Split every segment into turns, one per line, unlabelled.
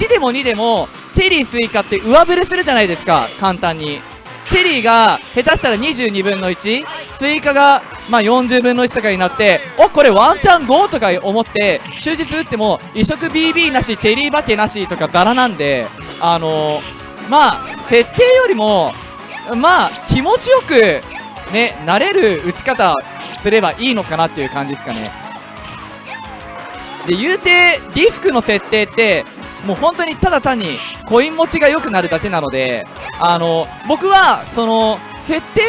1でも2でもチェリースイカって上振れするじゃないですか簡単に。チェリーが下手したら22分の1スイカがまあ40分の1とかになっておこれワンチャン5とか思って終日打っても移植 BB なしチェリーバケなしとかザラなんであのー、まあ設定よりもまあ気持ちよくねなれる打ち方すればいいのかなっていう感じですかね。で言うてディスクの設定ってもう本当にただ単にコイン持ちが良くなるだけなのであの僕はその設定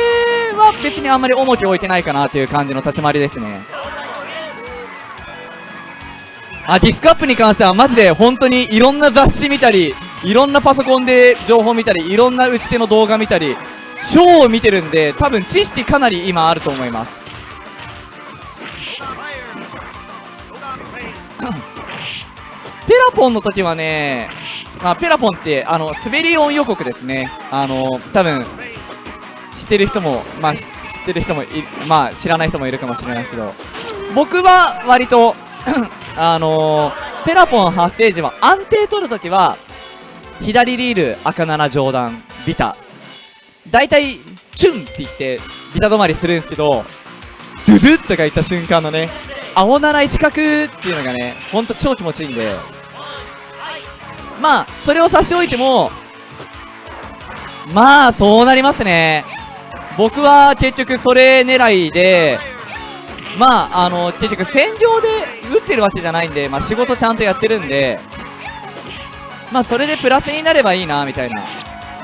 は別にあんまり重きを置いてないかなという感じの立ち回りですね。あディスクアップに関してはマジで本当にいろんな雑誌見たりいろんなパソコンで情報見たりいろんな打ち手の動画見たり超見てるんで多分知識かなり今あると思います。ペラポンの時はね、まあ、ペラポンってあの滑り音予告ですね。あの多分知ってる人もまあ知ってる人もまあ知らない人もいるかもしれないけど。僕は割と あのー、ペラポン発生時は安定取るときは左リール赤7上段ビタ。大体チュンって言ってビタ止まりするんですけどドゥドゥとか言った瞬間のね青7一角っていうのがねほんと超気持ちいいんで。まあそれを差し置いてもまあそうなりますね。僕は結局それ狙いでまああの結局戦場で打ってるわけじゃないんで、まあ、仕事ちゃんとやってるんでまあそれでプラスになればいいなみたいな。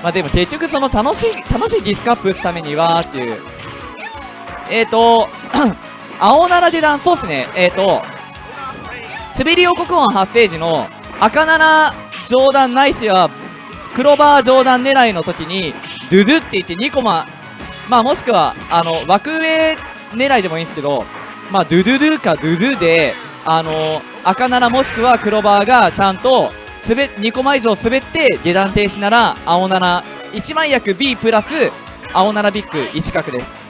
まあでも結局その楽しい楽しいディスカップ打つためにはっていう。えーと 青奈良下段そうっすね。えーと滑り王国王発生時の赤7上段ないしは黒バー上段狙いの時にドゥドゥって言って2コマまあもしくはあの枠上狙いでもいいんですけどまあドゥドゥドゥかドゥドゥであの赤7もしくは黒バーがちゃんと滑2コマ以上滑って下段停止なら青71枚役 B プラス青7ビッグ1確です。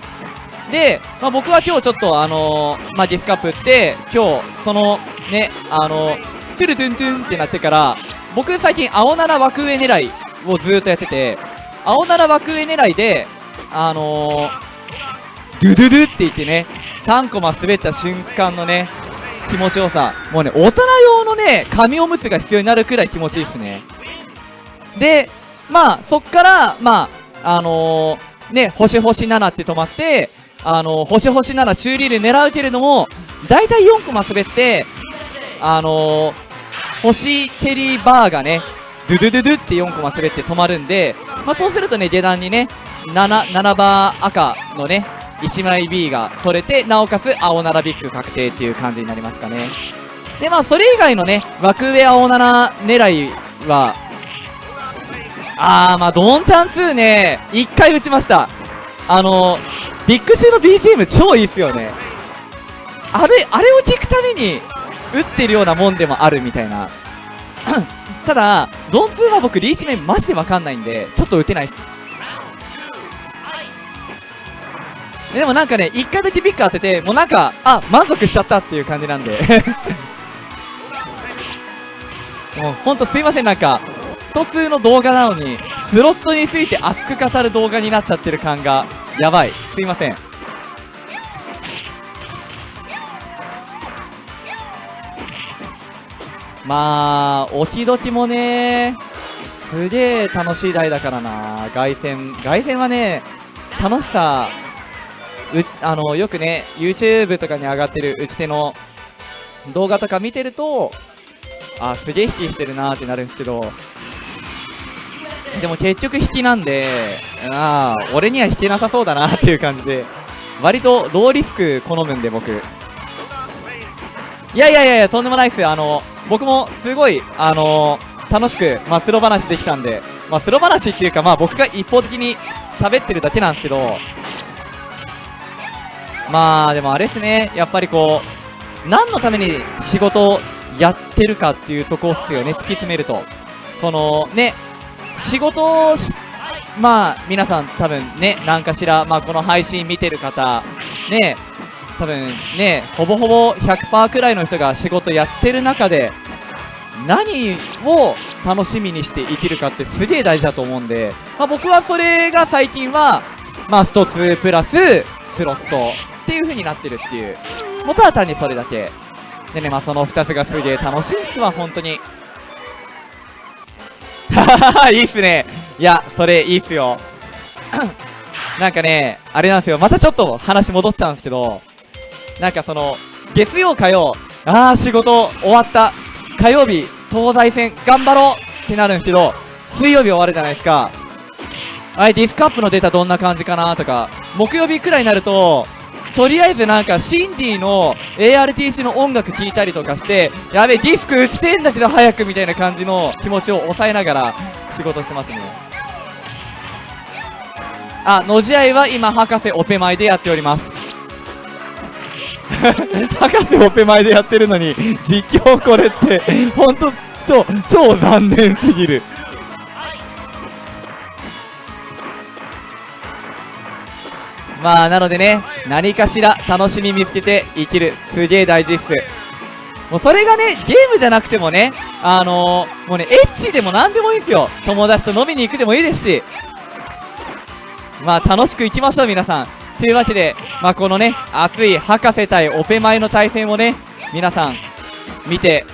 で、まあ、僕は今日ちょっとあのー、まあ、ディスカップって今日そのねあのー、トゥルトゥントゥンってなってから僕最近青7枠上狙いをずっとやってて青7枠上狙いであのー、ドゥドゥドゥって言ってね3コマ滑った瞬間のね気持ちよさ。もうね大人用のね紙おむつが必要になるくらい気持ちいいですね。でまあそっからまああのー、ね星星7って止まってあのー、星星7中リール狙うけれども大体4コマ滑ってあのー、星チェリーバーがねドゥドゥドゥドゥって4コマ滑って止まるんで、まあ、そうするとね下段にね 7, 7バー赤のね1枚 B が取れてなおかつ青7ビッグ確定っていう感じになりますかね。でまあそれ以外のね枠上青7狙いはあーまあドンチャン2ね1回打ちました。あのビッグ中の BGM 超いいっすよね。あれあれを聞くために打ってるようなもんでもあるみたいな ただドン2は僕リーチ面マジでわかんないんでちょっと打てないっすでもなんかね、1回だけビッグ当てて、もうなんか、あ、満足しちゃったっていう感じなんで もうほんとすいません、なんか、スト2の動画なのに、スロットについて熱く語る動画になっちゃってる感が、やばい。すいません。まあ、置き時もね、すげえ楽しい台だからな。凱旋、凱旋はね、楽しさうちあのよくね YouTube とかに上がってる打ち手の動画とか見てるとあすげえ引きしてるなーってなるんですけど。でも結局引きなんでああ俺には引けなさそうだなっていう感じで割とローリスク好むんで僕。いやいやいやとんでもないっすよ。あの僕もすごいあの楽しく、まあ、スロ話できたんで、まあ、スロ話っていうか、まあ、僕が一方的に喋ってるだけなんですけどまあでもあれですね。やっぱりこう何のために仕事をやってるかっていうとこっすよね。突き詰めると。そのね仕事をまあ皆さん多分ね何かしら、まあ、この配信見てる方ね多分ねほぼほぼ100%くらいの人が仕事やってる中で何を楽しみにして生きるかってすげえ大事だと思うんで、まあ、僕はそれが最近は、まあ、スト2プラススロットっていう風になってるっていう。もうただ単にそれだけ。でね、まあ、その2つがすげえ楽しいっすわ、本当に。いいっすね。いや、それいいっすよ。なんかね、あれなんですよ。またちょっと話戻っちゃうんですけど、なんかその、月曜火曜、あー仕事終わった。火曜日、東西戦頑張ろうってなるんですけど、水曜日終わるじゃないですか。あれ、ディスクアップのデータどんな感じかなとか、木曜日くらいになると、とりあえずなんかシンディの ARTC の音楽聴いたりとかしてやべディスク打ちてんだけど早くみたいな感じの気持ちを抑えながら仕事してますねあのじあいは今博士オペ前でやっております博士オペ前でやってるのに実況これって本当超超残念すぎる。まあなのでね何かしら楽しみ見つけて生きるすげえ大事っす。もうそれがねゲームじゃなくてもねあのー、もうねエッチでも何でもいいんすよ。友達と飲みに行くでもいいですし。まあ楽しくいきましょう皆さん。というわけでまあこのね熱い博士対オペ前の対戦をね皆さん見て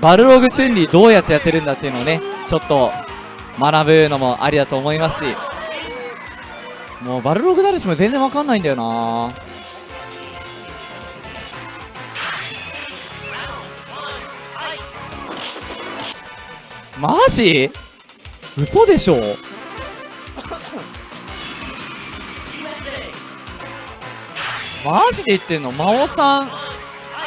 バルログチュンリーどうやってやってるんだっていうのをねちょっと学ぶのもありだと思いますしもうバルログダルシも全然わかんないんだよな。マジ？嘘でしょ？マジで言ってんの？真央さん。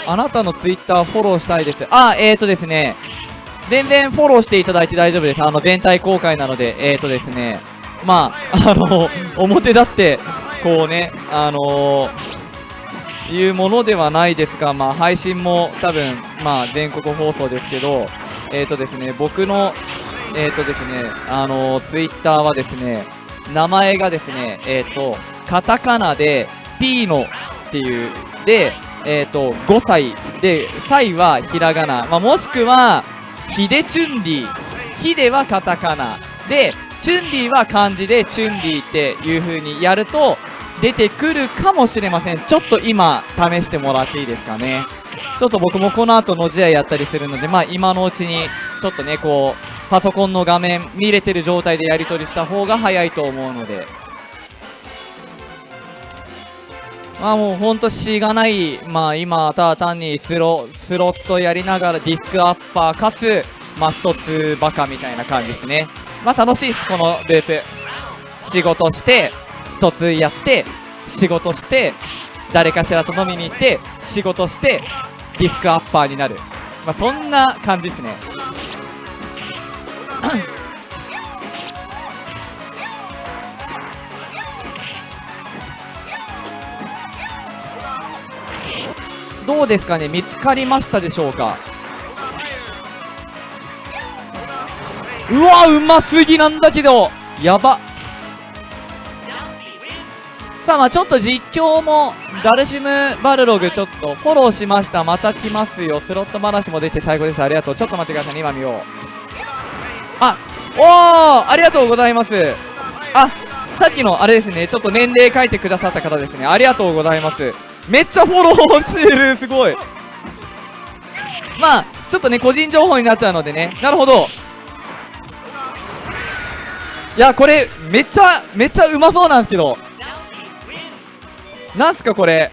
あなたのツイッターフォローしたいです。あえーとですね。全然フォローしていただいて大丈夫です。あの全体公開なので。えーとですね。まあ、あの表立って、こうね、あのー、いうものではないですが、まあ、配信も多分、まあ、全国放送ですけど、えっ、ー、とですね、僕の、えっ、ー、とですね、あのツイッターはですね、名前がですね、えっ、と、カタカナで、ピーノっていう、で、えっ、と、5歳、で、サイはひらがな、まあ、もしくは、ヒデチュンリー、ヒデはカタカナ、で、チュンリーは漢字でチュンリーっていう風にやると出てくるかもしれません。ちょっと今試してもらっていいですかね。ちょっと僕もこの後の試合やったりするのでまあ今のうちにちょっとねこうパソコンの画面見れてる状態でやり取りした方が早いと思うので。まあもうほんとしがないまあ今ただ単にスロスロットやりながらディスクアッパーかつまあ1つバカみたいな感じですね。まあ楽しいですこのループ。仕事して一つやって仕事して誰かしらと飲みに行って仕事してディスクアッパーになる。まあそんな感じですね。どうですかね？見つかりましたでしょうか？うわうますぎなんだけど。やば。さあまあちょっと実況もダルシムバルログちょっとフォローしました。また来ますよ。スロット話も出て最高ですありがとう。ちょっと待ってくださいね。今見よう。あおーありがとうございます。あさっきのあれですね。ちょっと年齢書いてくださった方ですね。ありがとうございます。めっちゃフォローしてるすごい。まあちょっとね個人情報になっちゃうのでね。なるほど。いやこれめっちゃめっちゃうまそうなんですけど。なんすかこれ。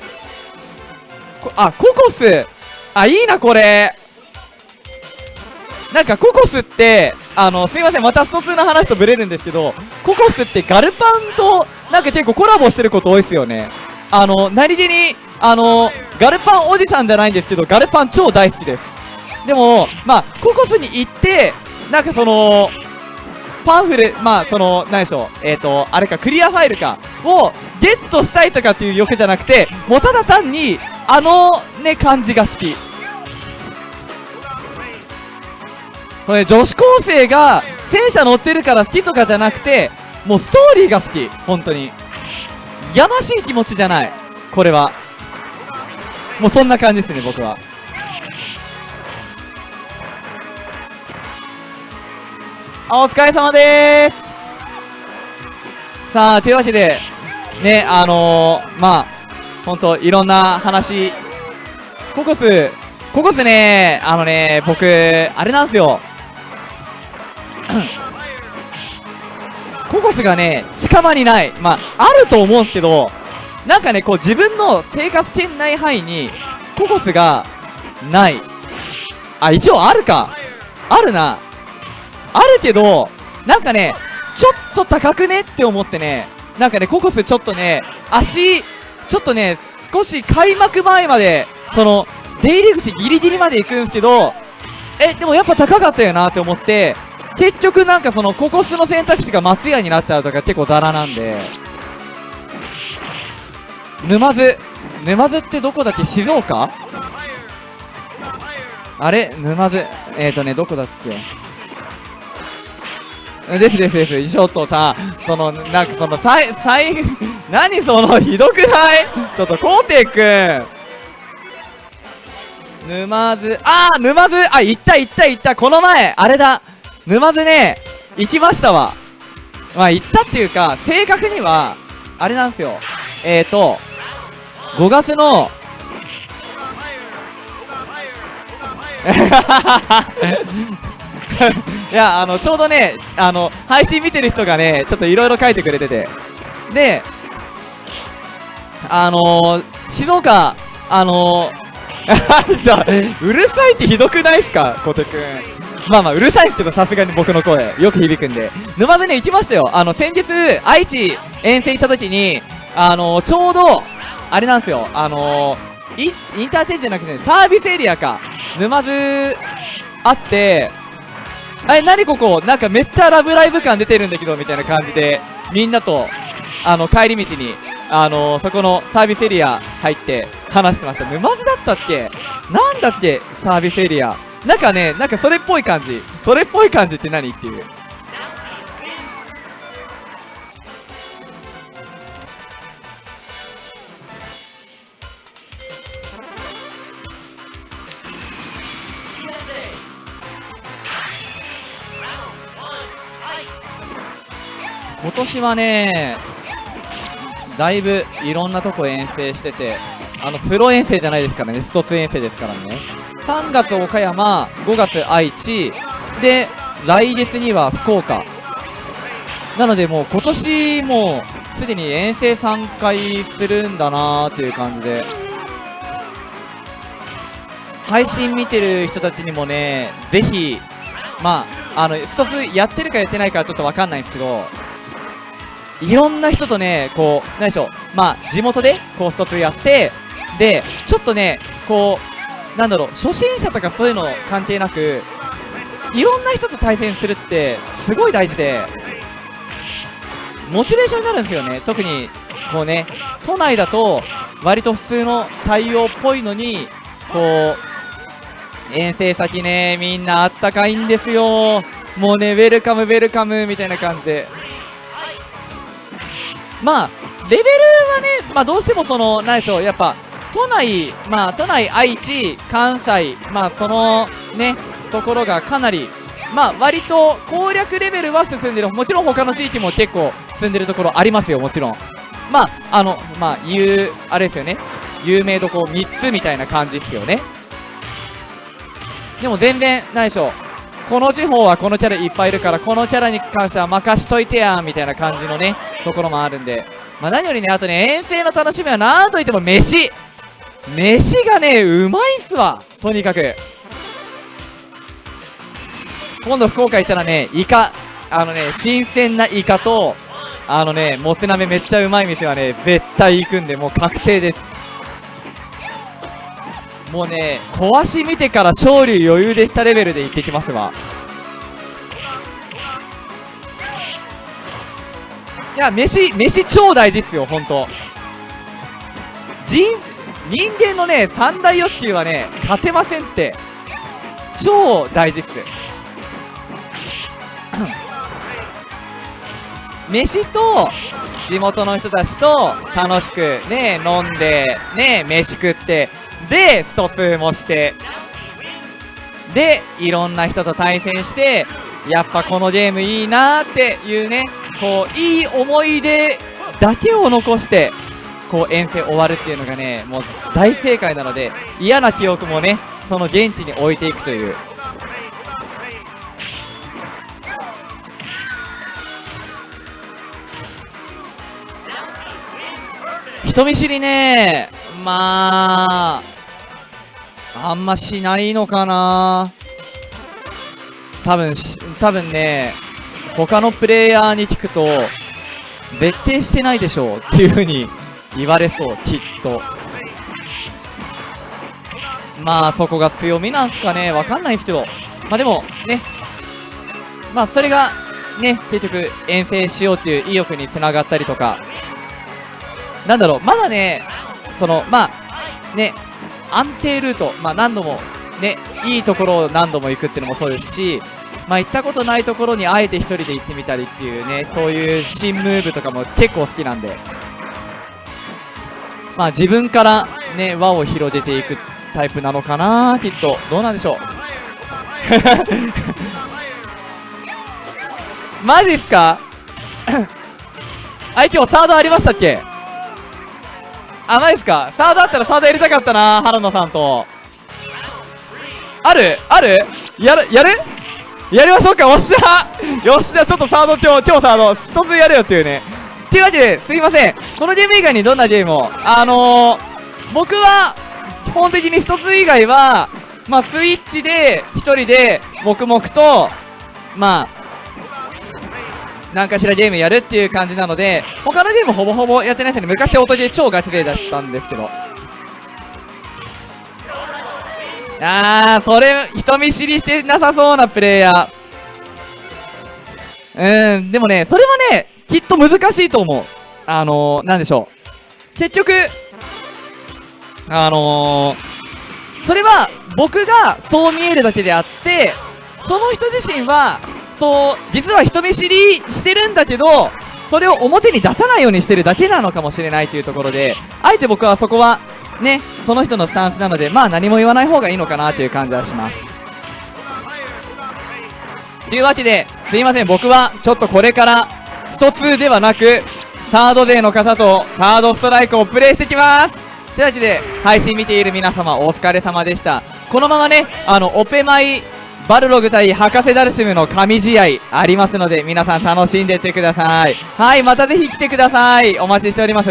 あココス。あいいなこれ。なんかココスってあのすいませんまたスト2の話とブレるんですけどココスってガルパンとなんか結構コラボしてること多いですよね。あの何気にあのガルパンおじさんじゃないんですけどガルパン超大好きです。でもまあココスに行ってなんかそのパンフレまあその何でしょうえっ、ー、とあれかクリアファイルかをゲットしたいとかっていう欲じゃなくてもうただ単にあのね感じが好き。それ女子高生が戦車乗ってるから好きとかじゃなくてもうストーリーが好き本当に。やましい気持ちじゃない。これは。もうそんな感じですね僕は。あお疲れ様でーす。さあというわけでねあのー、まあほんといろんな話。ココスココスね。あのね僕あれなんですよ。ココスがね近場にない。まああると思うんですけどなんかねこう自分の生活圏内範囲にココスがない。あ一応あるか。あるな。あるけどなんかねちょっと高くね？って思ってね。なんかねココスちょっとね足ちょっとね少し開幕前までその出入り口ギリギリまで行くんですけどえでもやっぱ高かったよなって思って結局なんかそのココスの選択肢が松屋になっちゃうとか結構ザラなんで。沼津沼津ってどこだっけ静岡？あれ？沼津。えっ、ー、とねどこだっけ？ですですです。ちょっとさそのなんかそのさいさい何そのひどくない？ちょっとこうていくん沼津。あー沼津。あ行った行った行った。この前。あれだ。沼津ね行きましたわ。まあ行ったっていうか正確にはあれなんですよ。えっ、ー、と5月の いやあのちょうどねあの配信見てる人がねちょっといろいろ書いてくれてて。であのー、静岡あの ー、うるさいってひどくないっすか小手くん。まあまあうるさいっすけどさすがに僕の声。よく響くんで。沼津ね行きましたよ。あの先日愛知遠征行った時にあのー、ちょうどあれなんですよ。あのインターチェンジじゃなくて、サービスエリアか。沼津あってあれ何ここ？なんかめっちゃラブライブ感出てるんだけどみたいな感じでみんなとあの帰り道にあのー、そこのサービスエリア入って話してました。沼津だったっけ？なんだっけ？サービスエリア。なんかねなんかそれっぽい感じ。それっぽい感じって何っていう。今年はねだいぶいろんなとこ遠征しててあのプロ遠征じゃないですからねスト2遠征ですからね。3月岡山5月愛知で来月には福岡。なのでもう今年もうすでに遠征3回するんだなーっていう感じで。配信見てる人たちにもねぜひまああのスト2やってるかやってないかはちょっと分かんないんですけどいろんな人とね、こう、何でしょう、まあ、地元で、こう、スト2やって、で、ちょっとね、こう、なんだろう、初心者とかそういうの関係なく、いろんな人と対戦するって、すごい大事で、モチベーションになるんですよね。特に、こうね、都内だと、割と普通の対応っぽいのに、こう、遠征先ね、みんなあったかいんですよ。もうね、ウェルカム、ウェルカムみたいな感じで。まあレベルはね、まあ、どうしてもその何でしょうやっぱ都内まあ都内愛知関西まあそのねところがかなりまあ割と攻略レベルは進んでる。もちろん他の地域も結構進んでるところありますよもちろん。まああのまあ言うあれですよね。有名どこ3つみたいな感じですよね。でも全然何でしょ。うこの地方はこのキャラいっぱいいるからこのキャラに関しては任しといてやんみたいな感じのねところもあるんで。まあ何よりねあとね遠征の楽しみは何といっても飯。飯がねうまいっすわとにかく。今度福岡行ったらねイカあのね新鮮なイカとあのねもつ鍋めっちゃうまい店はね絶対行くんでもう確定です。もうね壊し見てから勝利余裕でしたレベルで行ってきますわ。いや飯飯超大事っすよ本当。人人間のね三大欲求はね勝てませんって。超大事っす。飯と地元の人たちと楽しくね飲んでね飯食ってでストップもしてでいろんな人と対戦してやっぱこのゲームいいなーっていうねこういい思い出だけを残してこう遠征終わるっていうのがねもう大正解なので嫌な記憶もねその現地に置いていくという。人見知りね。まああんましないのかな。多分し多分ね他のプレイヤーに聞くと絶対してないでしょう。っていう風に言われそうきっと。まあそこが強みなんすかね。わかんないですけど。まあでもね。まあそれがね結局遠征しようっていう意欲につながったりとか。なんだろう。まだねそのまあね安定ルート。まあ何度もねいいところを何度も行くっていうのもそうですし。まあ行ったことないところにあえて1人で行ってみたりっていうねそういう新ムーブとかも結構好きなんで。まあ自分からね輪を広げていくタイプなのかなきっと。どうなんでしょう。マジっすか？あい今日サードありましたっけ？あマジっすか？サードあったらサードやりたかったな原野さんと。ある？ある？やる？やる？やりましょうか？おっしゃ！よっしゃ！ちょっとサード今日今日サード。一つやるよっていうね。っていうわけですいません。このゲーム以外にどんなゲームを？あのー、僕は基本的に一つ以外はまあスイッチで一人で黙々とまあ何かしらゲームやるっていう感じなので他のゲームほぼほぼやってないですね昔音ゲー超ガチ勢だったんですけど。あーそれ人見知りしてなさそうなプレイヤー。うんでもねそれはねきっと難しいと思う。あのー、なんでしょう。結局あのー、それは僕がそう見えるだけであってその人自身はそう実は人見知りしてるんだけどそれを表に出さないようにしてるだけなのかもしれないというところであえて僕はそこはねその人のスタンスなのでまあ何も言わない方がいいのかなという感じはします。というわけですいません。僕はちょっとこれからスト2ではなくサード勢の方とサードストライクをプレイしてきます。というわけで配信見ている皆様お疲れ様でした。このままねあのオペマイバルログ対博士ダルシムの神試合ありますので皆さん楽しんでってください。はいまたぜひ来てください。お待ちしております。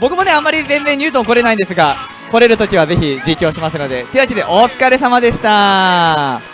僕もねあんまり全然ニュートン来れないんですが来れるときはぜひ実況しますので。というわけでお疲れ様でした。